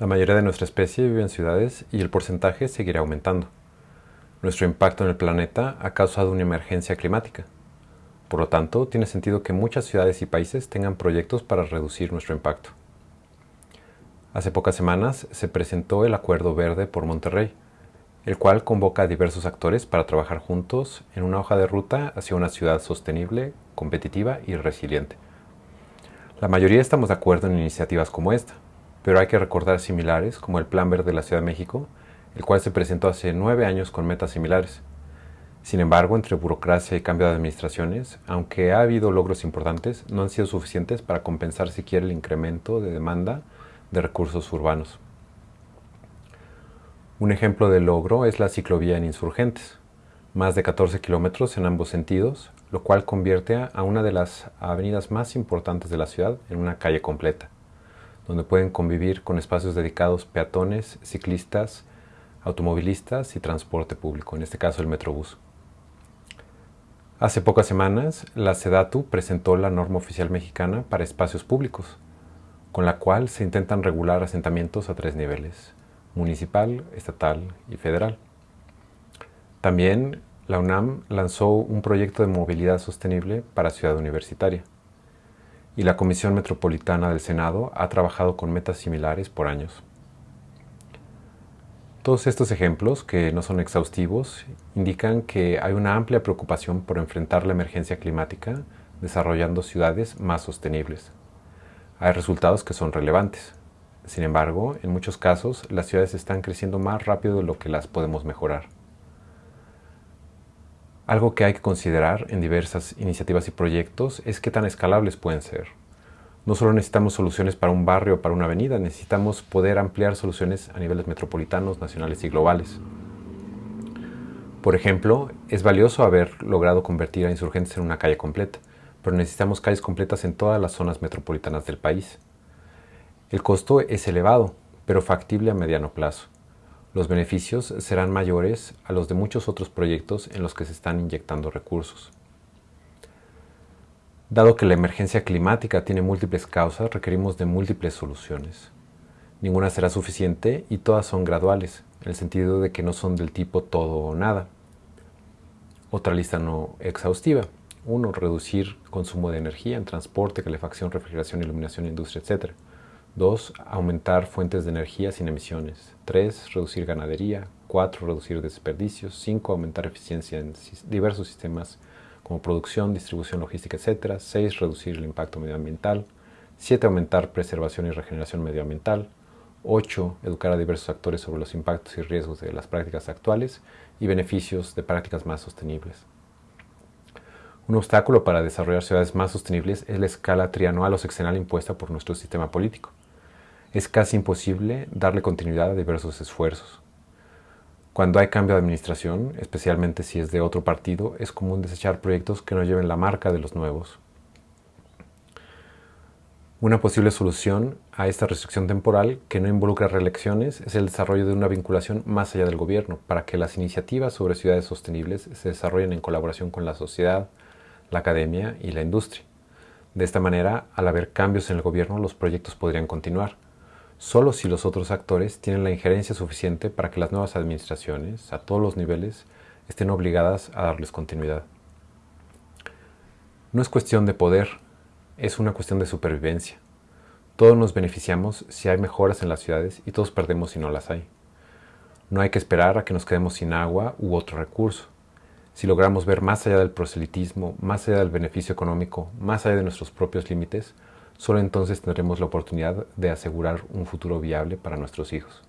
La mayoría de nuestra especie vive en ciudades y el porcentaje seguirá aumentando. Nuestro impacto en el planeta ha causado una emergencia climática. Por lo tanto, tiene sentido que muchas ciudades y países tengan proyectos para reducir nuestro impacto. Hace pocas semanas se presentó el Acuerdo Verde por Monterrey, el cual convoca a diversos actores para trabajar juntos en una hoja de ruta hacia una ciudad sostenible, competitiva y resiliente. La mayoría estamos de acuerdo en iniciativas como esta, pero hay que recordar similares como el Plan Verde de la Ciudad de México, el cual se presentó hace nueve años con metas similares. Sin embargo, entre burocracia y cambio de administraciones, aunque ha habido logros importantes, no han sido suficientes para compensar siquiera el incremento de demanda de recursos urbanos. Un ejemplo de logro es la ciclovía en Insurgentes, más de 14 kilómetros en ambos sentidos, lo cual convierte a una de las avenidas más importantes de la ciudad en una calle completa donde pueden convivir con espacios dedicados peatones, ciclistas, automovilistas y transporte público, en este caso el Metrobús. Hace pocas semanas, la SEDATU presentó la norma oficial mexicana para espacios públicos, con la cual se intentan regular asentamientos a tres niveles, municipal, estatal y federal. También la UNAM lanzó un proyecto de movilidad sostenible para Ciudad Universitaria y la Comisión Metropolitana del Senado ha trabajado con metas similares por años. Todos estos ejemplos, que no son exhaustivos, indican que hay una amplia preocupación por enfrentar la emergencia climática desarrollando ciudades más sostenibles. Hay resultados que son relevantes. Sin embargo, en muchos casos, las ciudades están creciendo más rápido de lo que las podemos mejorar. Algo que hay que considerar en diversas iniciativas y proyectos es qué tan escalables pueden ser. No solo necesitamos soluciones para un barrio o para una avenida, necesitamos poder ampliar soluciones a niveles metropolitanos, nacionales y globales. Por ejemplo, es valioso haber logrado convertir a insurgentes en una calle completa, pero necesitamos calles completas en todas las zonas metropolitanas del país. El costo es elevado, pero factible a mediano plazo. Los beneficios serán mayores a los de muchos otros proyectos en los que se están inyectando recursos. Dado que la emergencia climática tiene múltiples causas, requerimos de múltiples soluciones. Ninguna será suficiente y todas son graduales, en el sentido de que no son del tipo todo o nada. Otra lista no exhaustiva. 1. Reducir consumo de energía en transporte, calefacción, refrigeración, iluminación, industria, etc. 2. Aumentar fuentes de energía sin emisiones. 3. Reducir ganadería. 4. Reducir desperdicios. 5. Aumentar eficiencia en diversos sistemas como producción, distribución, logística, etc. 6. Reducir el impacto medioambiental. 7. Aumentar preservación y regeneración medioambiental. 8. Educar a diversos actores sobre los impactos y riesgos de las prácticas actuales y beneficios de prácticas más sostenibles. Un obstáculo para desarrollar ciudades más sostenibles es la escala trianual o sexenal impuesta por nuestro sistema político es casi imposible darle continuidad a diversos esfuerzos. Cuando hay cambio de administración, especialmente si es de otro partido, es común desechar proyectos que no lleven la marca de los nuevos. Una posible solución a esta restricción temporal que no involucra reelecciones es el desarrollo de una vinculación más allá del gobierno para que las iniciativas sobre ciudades sostenibles se desarrollen en colaboración con la sociedad, la academia y la industria. De esta manera, al haber cambios en el gobierno, los proyectos podrían continuar solo si los otros actores tienen la injerencia suficiente para que las nuevas administraciones, a todos los niveles, estén obligadas a darles continuidad. No es cuestión de poder, es una cuestión de supervivencia. Todos nos beneficiamos si hay mejoras en las ciudades y todos perdemos si no las hay. No hay que esperar a que nos quedemos sin agua u otro recurso. Si logramos ver más allá del proselitismo, más allá del beneficio económico, más allá de nuestros propios límites, Solo entonces tendremos la oportunidad de asegurar un futuro viable para nuestros hijos.